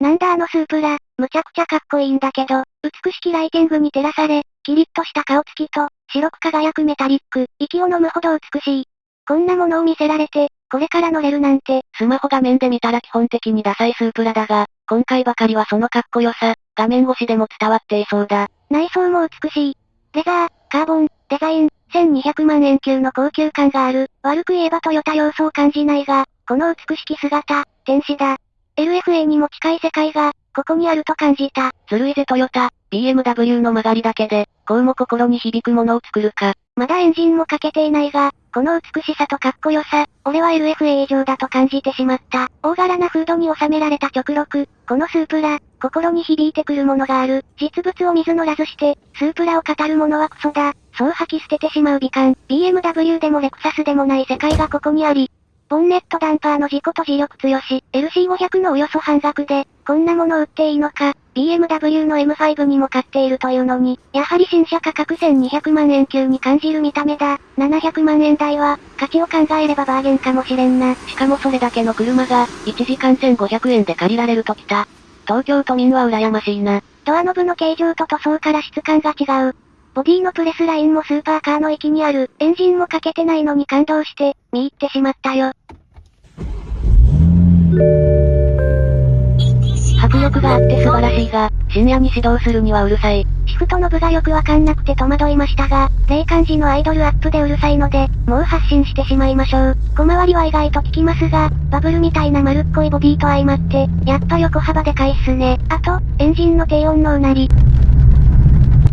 なんだあのスープラ、むちゃくちゃかっこいいんだけど、美しきライティングに照らされ、キリッとした顔つきと、白く輝くメタリック、息を飲むほど美しい。こんなものを見せられて、これから乗れるなんて。スマホ画面で見たら基本的にダサいスープラだが、今回ばかりはそのかっこよさ、画面越しでも伝わっていそうだ。内装も美しい。レザー、カーボン、デザイン、1200万円級の高級感がある。悪く言えばトヨタ要素を感じないが、この美しき姿、天使だ。LFA にも近い世界が、ここにあると感じた。ずるいぜトヨタ、BMW の曲がりだけで、こうも心に響くものを作るか。まだエンジンもかけていないが、この美しさとかっこよさ、俺は LFA 以上だと感じてしまった。大柄なフードに収められた直録、このスープラ、心に響いてくるものがある。実物を水乗らずして、スープラを語るものはクソだ。そう吐き捨ててしまう美観。BMW でもレクサスでもない世界がここにあり、ボンネットダンパーの事故と磁力強し、LC500 のおよそ半額で、こんなもの売っていいのか、BMW の M5 にも買っているというのに、やはり新車価格1200万円級に感じる見た目だ。700万円台は、価値を考えればバーゲンかもしれんな。しかもそれだけの車が、1時間1500円で借りられるときた。東京都民は羨ましいな。ドアノブの形状と塗装から質感が違う。ボディのプレスラインもスーパーカーの域にある。エンジンもかけてないのに感動して、見入ってしまったよ。迫力があって素晴らしいが、深夜に指導するにはうるさい。シフトの部がよくわかんなくて戸惑いましたが、霊感時のアイドルアップでうるさいので、もう発信してしまいましょう。小回りは意外と効きますが、バブルみたいな丸っこいボディと相まって、やっぱ横幅でかいっすね。あと、エンジンの低音のうなり。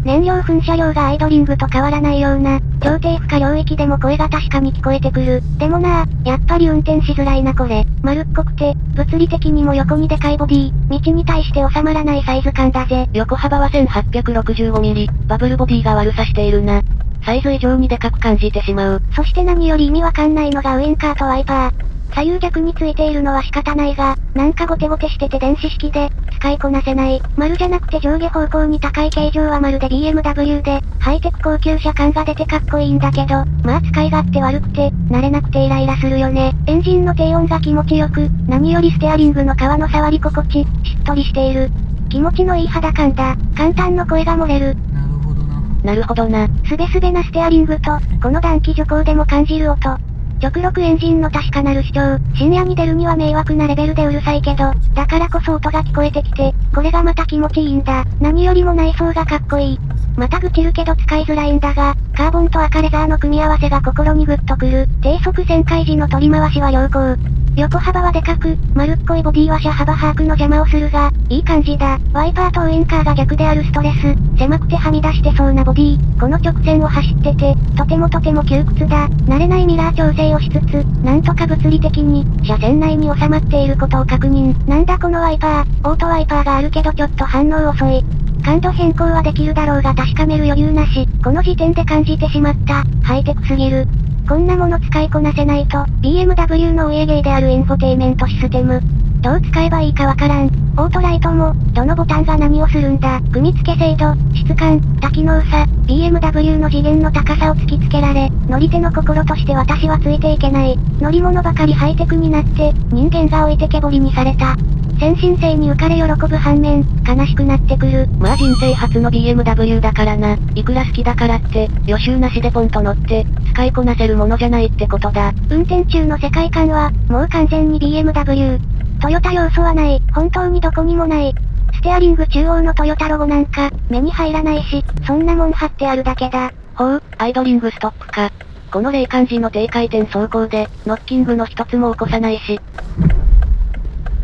燃料噴射量がアイドリングと変わらないような、超低負荷領域でも声が確かに聞こえてくる。でもなぁ、やっぱり運転しづらいなこれ。丸っこくて、物理的にも横にでかいボディ、道に対して収まらないサイズ感だぜ。横幅は 1865mm、バブルボディが悪さしているな。サイズ以上にでかく感じてしまう。そして何より意味わかんないのがウインカーとワイパー。左右逆についているのは仕方ないが、なんかゴテゴテしてて電子式で、使いこなせない。丸じゃなくて上下方向に高い形状はまるで BMW で、ハイテク高級車感が出てかっこいいんだけど、まあ使い勝手悪くて、慣れなくてイライラするよね。エンジンの低音が気持ちよく、何よりステアリングの皮の触り心地、しっとりしている。気持ちのいい肌感だ。簡単の声が漏れる。なるほどな。なるほどな。すべすべなステアリングと、この暖気徐行でも感じる音。直録エンジンの確かなる主張。深夜に出るには迷惑なレベルでうるさいけど、だからこそ音が聞こえてきて、これがまた気持ちいいんだ。何よりも内装がかっこいい。また愚痴るけど使いづらいんだが、カーボンと赤レザーの組み合わせが心にグッとくる。低速旋回時の取り回しは良好。横幅はでかく、丸っこいボディは車幅把握の邪魔をするが、いい感じだ。ワイパーとウインカーが逆であるストレス。狭くてはみ出してそうなボディ。この直線を走ってて、とてもとても窮屈だ。慣れないミラー調整をしつつ、なんとか物理的に、車線内に収まっていることを確認。なんだこのワイパー、オートワイパーがあるけどちょっと反応遅い。感度変更はできるだろうが確かめる余裕なし。この時点で感じてしまった。ハイテクすぎる。こんなもの使いこなせないと、BMW のお家芸であるインフォテイメントシステム。どう使えばいいかわからん。オートライトも、どのボタンが何をするんだ。組み付け精度、質感、多機能さ、BMW の次元の高さを突きつけられ、乗り手の心として私はついていけない。乗り物ばかりハイテクになって、人間が置いてけぼりにされた。先進性に浮かれ喜ぶ反面、悲しくなってくる。まあ人生初の BMW だからな。いくら好きだからって、予習なしでポンと乗って、使いこなせるものじゃないってことだ。運転中の世界観は、もう完全に BMW。トヨタ要素はない。本当にどこにもない。ステアリング中央のトヨタロゴなんか、目に入らないし、そんなもん貼ってあるだけだ。ほう、アイドリングストップか。この霊感時の低回転走行で、ノッキングの一つも起こさないし。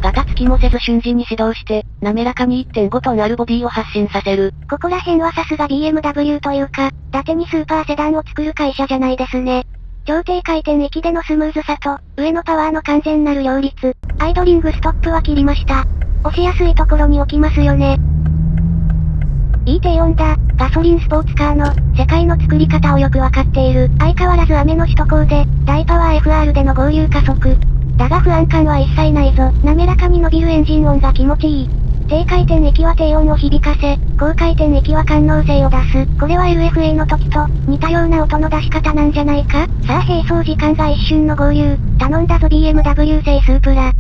ガタつきもせず瞬時に指導して、滑らかに1.5トンあるボディを発進させる。ここら辺はさすが BMW というか、伊達にスーパーセダンを作る会社じゃないですね。超低回転域でのスムーズさと、上のパワーの完全なる両立。アイドリングストップは切りました。押しやすいところに置きますよね。いい低音だ。ガソリンスポーツカーの、世界の作り方をよくわかっている。相変わらず雨の首都高で、大パワー FR での合流加速。だが不安感は一切ないぞ。滑らかに伸びるエンジン音が気持ちいい。低回転域は低音を響かせ、高回転域は感能性を出す。これは LFA の時と、似たような音の出し方なんじゃないか？さあ並走時間が一瞬の合流。頼んだぞ BMW 製スープラ。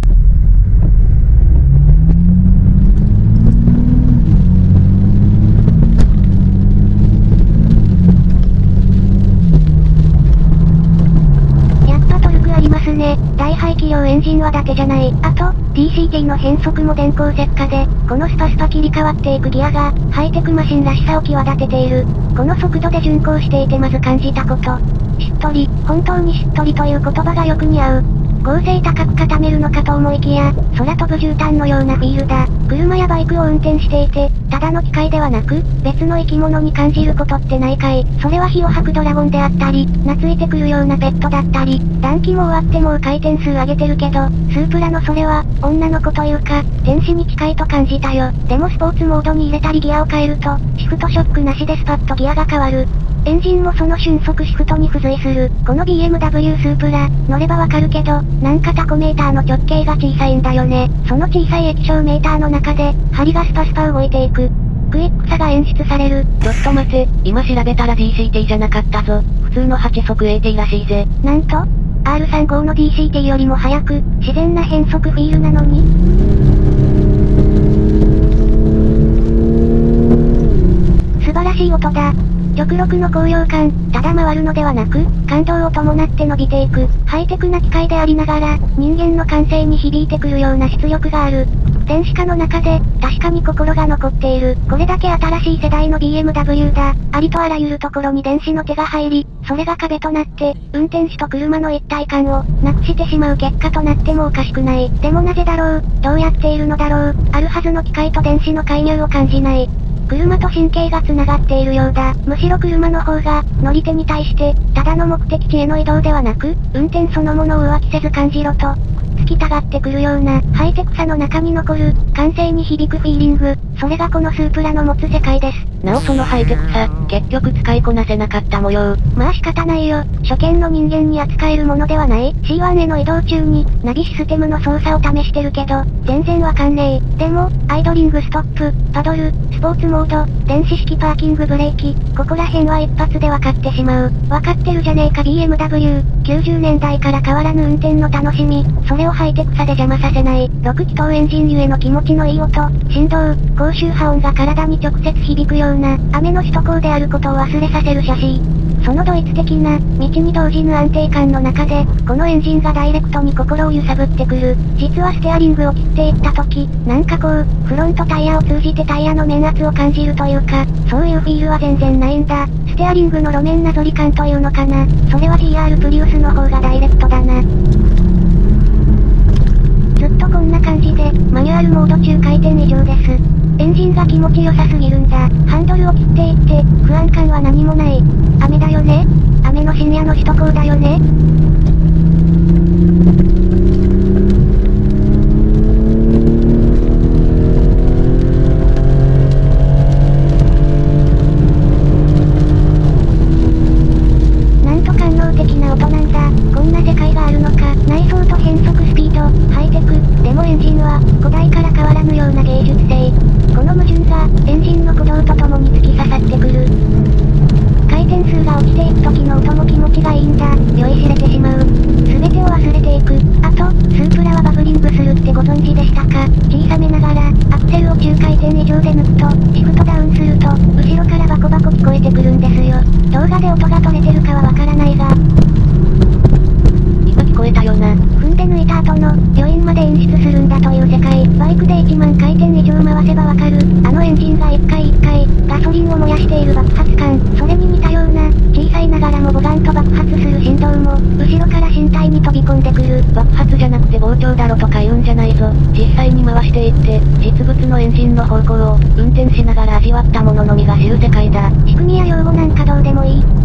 大排気量エンジンは伊達じゃない。あと、DCT の変速も電光石火で、このスパスパ切り替わっていくギアが、ハイテクマシンらしさを際立てている。この速度で巡航していてまず感じたこと。しっとり、本当にしっとりという言葉がよく似合う。合成高く固めるのかと思いきや、空飛ぶ絨毯のようなフィールだ。車やバイクを運転していて、ただの機械ではなく、別の生き物に感じることってないかい。それは火を吐くドラゴンであったり、懐いてくるようなペットだったり、暖気も終わってもう回転数上げてるけど、スープラのそれは、女の子というか、天使に近いと感じたよ。でもスポーツモードに入れたりギアを変えると、シフトショックなしでスパッとギアが変わる。エンジンもその瞬速シフトに付随する。この BMW スープラ、乗ればわかるけど、なんかタコメーターの直径が小さいんだよね。その小さい液晶メーターの中で、針がスパスパ動いていく。クイックさが演出される。ちょっと待て、今調べたら DCT じゃなかったぞ。普通の8速 AT らしいぜ。なんと ?R35 の DCT よりも速く、自然な変速フィールなのに素晴らしい音だ。極力の高揚感、ただ回るのではなく、感動を伴って伸びていく、ハイテクな機械でありながら、人間の感性に響いてくるような出力がある。電子化の中で、確かに心が残っている。これだけ新しい世代の BMW だ。ありとあらゆるところに電子の手が入り、それが壁となって、運転手と車の一体感を、なくしてしまう結果となってもおかしくない。でもなぜだろう？どうやっているのだろう？あるはずの機械と電子の介入を感じない。車と神経が繋がっているようだ。むしろ車の方が、乗り手に対して、ただの目的地への移動ではなく、運転そのものを浮気せず感じろと、きたがってくるような、ハイテクさの中に残る、感性に響くフィーリング、それがこのスープラの持つ世界です。なおそのハイテクさ、結局使いこなせなかった模様。まあ仕方ないよ。初見の人間に扱えるものではない。C1 への移動中に、ナビシステムの操作を試してるけど、全然わかんねえ。でも、アイドリングストップ、パドル、スポーツモード、電子式パーキングブレーキ、ここら辺は一発で分かってしまう。分かってるじゃねえか BMW。90年代から変わらぬ運転の楽しみ、それをハイテクさで邪魔させない。6気筒エンジンゆえの気持ちのいい音、振動、高周波音が体に直接響くような、雨の首都高であることを忘れさせる写真。そのドイツ的な、道に動じぬ安定感の中で、このエンジンがダイレクトに心を揺さぶってくる。実はステアリングを切っていった時、なんかこう、フロントタイヤを通じてタイヤの面圧を感じるというか、そういうフィールは全然ないんだ。ステアリングの路面なぞり感というのかな。それは GR プリウスの方がダイレクトだな。ずっとこんな感じで、マニュアルモード中回転以上です。エンジンが気持ち良さすぎるんだ。ハンドルを切っていって、不安感は何もない。雨だよね雨の深夜の首都高だよねシフトダウンすると、後ろからバコバコ聞こえてくるんですよ。動画で音が取れてるかはわからないが。今聞こえたよな。で抜いた後の、余韻まで演出するんだという世界、バイクで1万回転以上回せばわかる、あのエンジンが1回1回、ガソリンを燃やしている爆発感、それに似たような、小さいながらもボガンと爆発する振動も、後ろから身体に飛び込んでくる、爆発じゃなくて膨張だろとか言うんじゃないぞ、実際に回していって、実物のエンジンの方向を、運転しながら味わったものの身が知る世界だ。仕組みや用語なんかどうでもいい。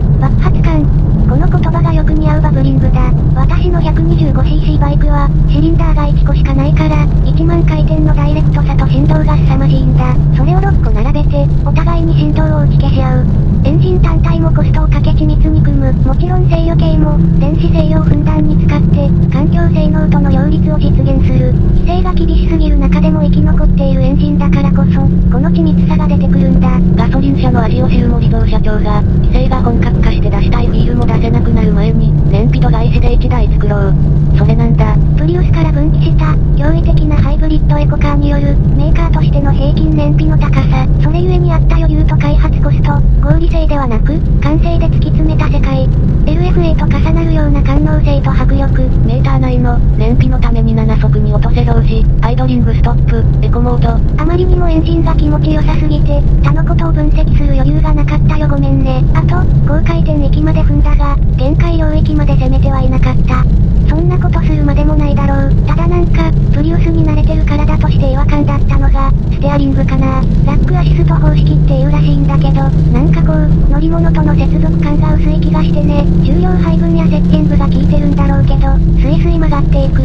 の高さ、それゆえにあった余裕と開発コスト、合理性ではなく、完成で突き詰めた世界。LFA と重なるような感能性と迫力。メーター内の、燃費のために7速に落とせ表示、アイドリングストップ、エコモード。あまりにもエンジンが気持ちよさすぎて、他のことを分析する余裕がなかったよごめんね。あと、高回転域まで踏んだが、限界領域まで攻めてはいなかった。そんなことするまでもないだろう。ただなんか、プリウスに慣れてる体として違和感だったのが、ステアリングかな。ラックアシスト方式っていうらしいんだけど、なんかこう、乗り物との接続感が薄い気がしてね。重量配分やセッティングが効いてるんだろうけど、スイスイ曲がっていく。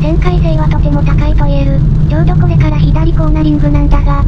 旋回性はとても高いと言える。ちょうどこれから左コーナリングなんだが。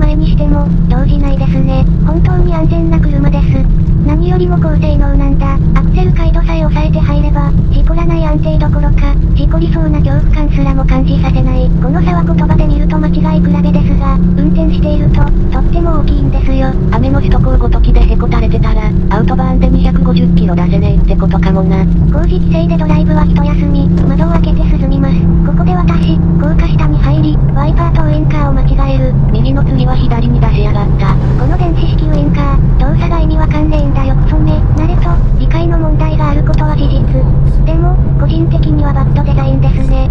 前にしても、動じないですね。本当に安全な車です。何よりも高性能なんだ。アクセル回路さえ抑えて入れば、事故らない安定どころか、事故りそうな恐怖感すらも感じさせない。この差は言葉で見ると間違い比べですが、運転していると、とっても大きいんですよ。雨の首都高ごときでへこたれてたら、アウトバーンで250キロ出せねえってことかもな。工事規制でドライブは一休み、窓を開けて涼みます。ここで私、高架下に入り、ワイパーとウインカーを間違える。右の次は左に出しやがった。この電子式ウインカー、動作が意味わかんだよクソめ。慣れと、理解の問題があることは事実。でも、個人的にはバッドデザインですね。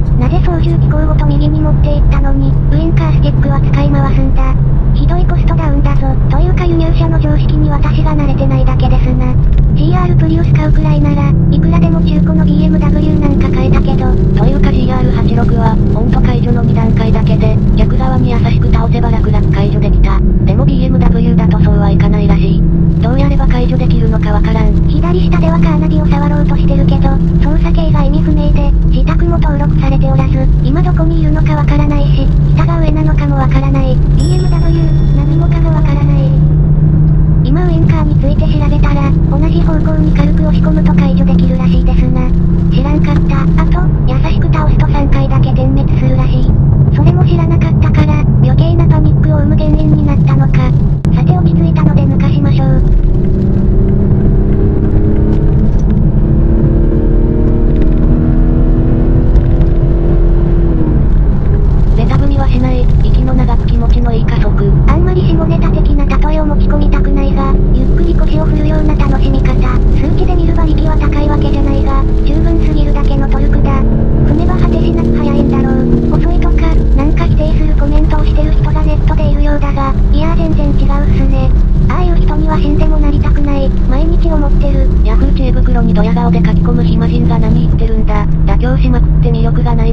なぜ操縦機構ごと右に持っていったのに、ウインカースティックは使い回すんだ。ひどいコストダウンだぞ。というか輸入車の常識に私が慣れてないだけですな。GR プリウス買うくらいなら、いくらでも中古の BMW なんか買えたけど。というか GR86 は、温度解除の2段階だけで、逆側に優しく倒せば楽々解除できた。でも BMW だとそうはいかないらしい。どうやれば解除できるのかわからん。左下ではカーナビを触ろうとしてるけど、操作系が意味不明で、自宅も登録されておらず、今どこにいるのかわからないし、下が上なのかもわからない。BMW、何もかもわからない。今ウインカーについて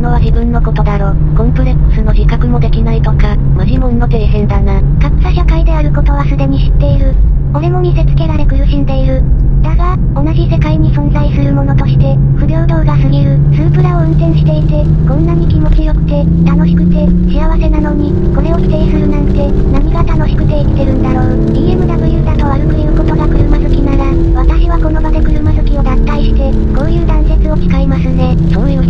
のは自分のことだろ。コンプレックスの自覚もできないとか、マジモンの底辺だな。格差社会であることはすでに知っている。俺も見せつけられ苦しんでいる。だが、同じ世界に存在するものとして、不平等が過ぎる。スープラを運転していて、こんなに気持ちよくて、楽しくて、幸せなのに、これを否定するなんて、何が楽しくて生きてるんだろう。BMW だと悪く言うことが車好きなら、私はこの場で車好きを脱退して、こういう断絶を誓いますね。そういう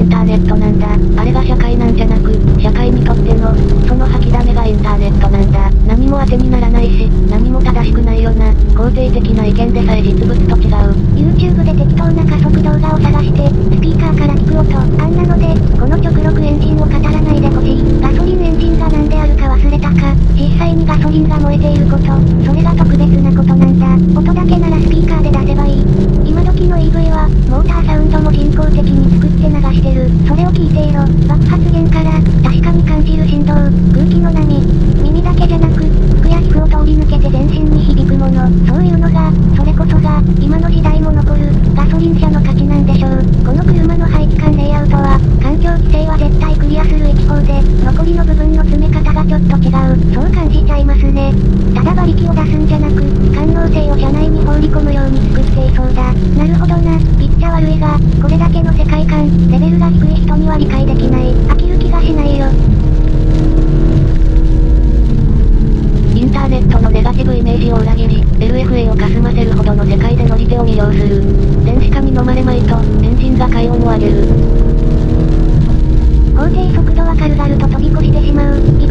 インターネットなんだ。あれが社会なんじゃなく、社会にとっての、その吐きだめがインターネットなんだ。何も当てにならないし、何も正しくないよな。肯定的な意見でさえ実物と違う。YouTube で適当な加速動画を探して、聞いていろ、爆発源から、確かに感じる振動、空気の波、耳だけじゃなく、服や皮膚を通り抜けて全身に響くもの、そういうのが、それこそが、今の時代も残る、ガソリン車の価値なんでしょう。この車の排気管レイアウトは、環境規制は絶対クリアする一方で、残りの部分の詰め方がちょっと違う、そう感じちゃいますね。ただ馬力を出すんじゃな悪いが、これだけの世界観、レベルが低い人には理解できない。飽きる気がしないよ。インターネットのネガティブイメージを裏切り、LFA をかすませるほどの世界で乗り手を魅了する。電子化に飲まれまいと、エンジンが快音を上げる。法定速度は軽々と飛び越してしまう。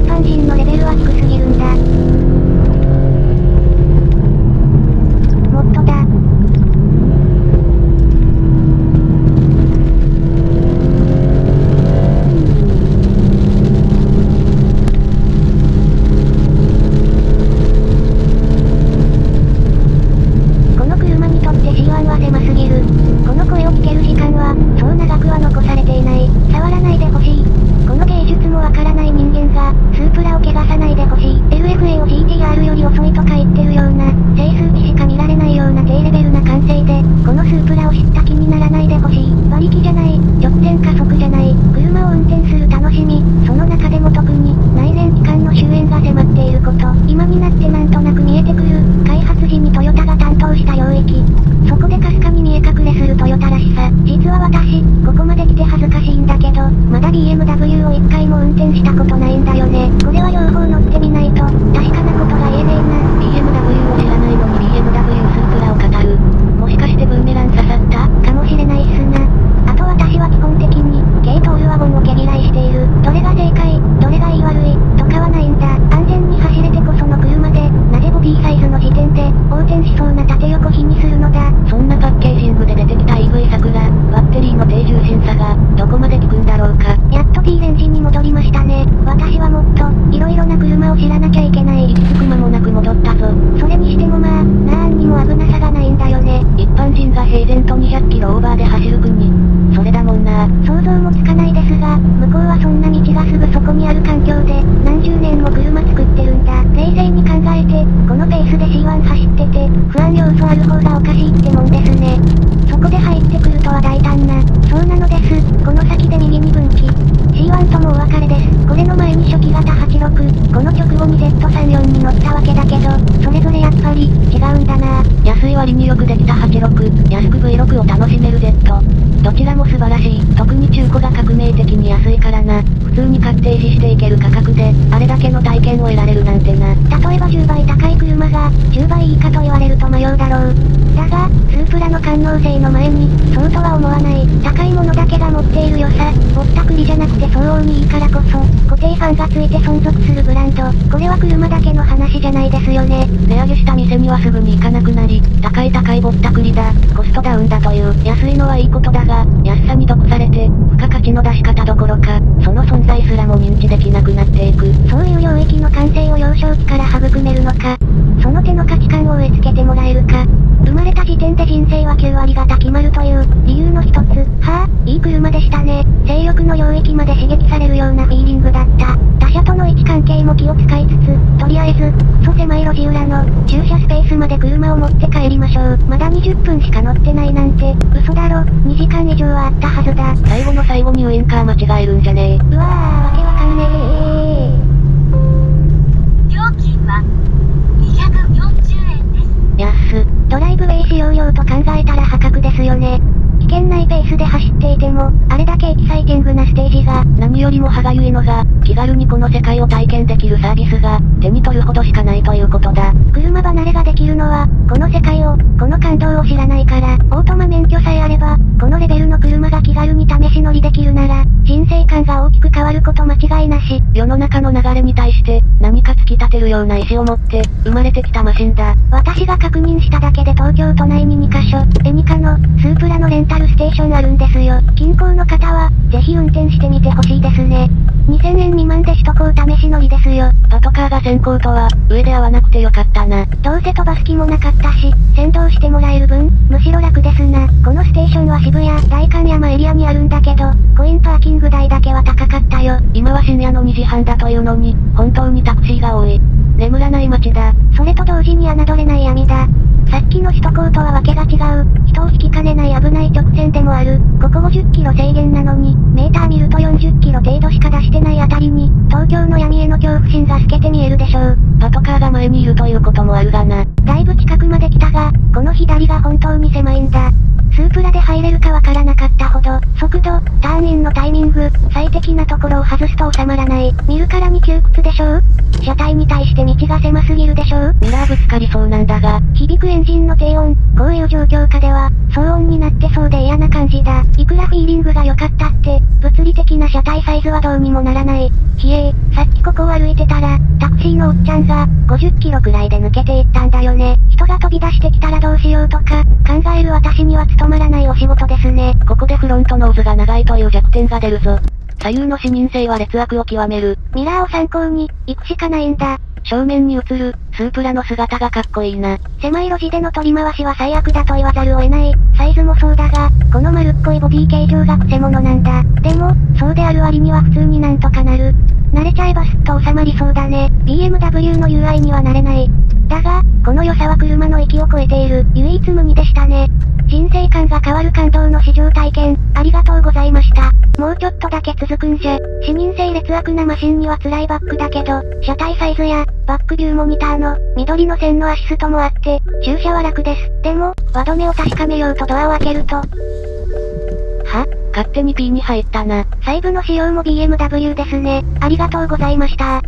に Z34 に乗ったわけだけど、それぞれぱり、違うんだな。安い割によくできた86、安く V6 を楽しめる Z。どちらも素晴らしい。特に中古が革命的に安いからな。普通に買って維持していける価格で、あれだけの体験を得られるなんてな。例えば10倍高い車が、10倍いいかと言われると迷うだろう。だが、スープラの感能性の前に、そうとは思わない。高いものだけが持っている良さ。ぼったくりじゃなくて相応にいいからこそ、固定ファンがついて存続するブランド。これは車だけの話じゃないですよね。値上げした店にはすぐに行かなくなり、高い高いぼったくりだ、コストダウンだという、安いのはいいことだが、安さに毒されて、付加価値の出し方どころか、その存在すらも認知できなくなっていく。そういう領域の完成を幼少期から育めるのか、その手の価値観を植え付けてもらえるか。点で人生は9割方決まるという、理由の一つ。はぁ、いい車でしたね。性欲の領域まで刺激されるようなフィーリングだった。他車との位置関係も気を使いつつ、とりあえず、クソ狭い路地裏の、駐車スペースまで車を持って帰りましょう。まだ20分しか乗ってないなんて、嘘だろ、2時間以上はあったはずだ。最後の最後にウインカー間違えるんじゃねえ。うわー、わけわかんねえ料金は240円です。安っ。ドライブウェイ使用料と考えたら破格ですよね。危険ないペースで走っていても、あれだけエキサイティングなステージが、何よりも歯がゆいのが、気軽にこの世界を体験できるサービスが、手に取るほどしかないということだ。車離れができるのは、この世界を、この感動を知らないから、オートマ免許さえあれば、このレベルの車が気軽に試し乗りできるなら、人生観が大きく変わること間違いなし。世の中の流れに対して、何か突き立てるような意志を持って、生まれてきたマシンだ。私が確認しただけで東京都内に2カ所、エニカの、スープラのレンタルステーションあるんですよ。近郊の方は、ぜひ運転してみてほしいですね。2000円未満で首都高試し乗りですよ。パトカーが先行とは、上で会わなくてよかったな。どうせ飛ばす気もなかったし、先導してもらえる分、むしろ楽ですな。このステーションは渋谷、代官山エリアにあるんだけど、コインパーキング代だけは高かったよ。今は深夜の2時半だというのに、本当にタクシーが多い。眠らない街だ。それと同時に侮れない闇だ。さっきの首都高とはわけが違う。人を引きかねない危ない直線でもある。ここ50キロ制限なのに、メーター見ると40キロ程度しか出してないあたりに、東京の闇への恐怖心が透けて見えるでしょう。パトカーが前にいるということもあるがな。だいぶ近くまで来たが、この左が本当に狭いんだ。スープラで入れるかわからなかったほど、速度、ターンインのタイミング、最適なところを外すと収まらない。見るからに窮屈でしょう？車体に対して道が狭すぎるでしょう？ミラーぶつかりそうなんだが、響くエンジンの低音、こういう状況下では、は、騒音になってそうで嫌な感じだ。いくらフィーリングが良かったって、物理的な車体サイズはどうにもならない。ひえー、さっきここを歩いてたら、タクシーのおっちゃんが、50キロくらいで抜けていったんだよね。人が飛び出してきたらどうしようとか、考える私には務まらないお仕事ですね。ここでフロントノーズが長いという弱点が出るぞ。左右の視認性は劣悪を極める。ミラーを参考に、行くしかないんだ。正面に映る、スープラの姿がかっこいいな。狭い路地での取り回しは最悪だと言わざるを得ない。サイズもそうだが、この丸っこいボディ形状がクセモノなんだ。でも、そうである割には普通になんとかなる。慣れちゃえばすっと収まりそうだね。BMW の UI にはなれない。だが、この良さは車の域を超えている、唯一無二でしたね。人生観が変わる感動の試乗体験、ありがとうございました。もうちょっとだけ続くんじゃ。視認性劣悪なマシンには辛いバックだけど、車体サイズや、バックビューモニターの、緑の線のアシストもあって、駐車は楽です。でも、輪止めを確かめようとドアを開けると、は？勝手に P に入ったな。細部の仕様も BMW ですね。ありがとうございました。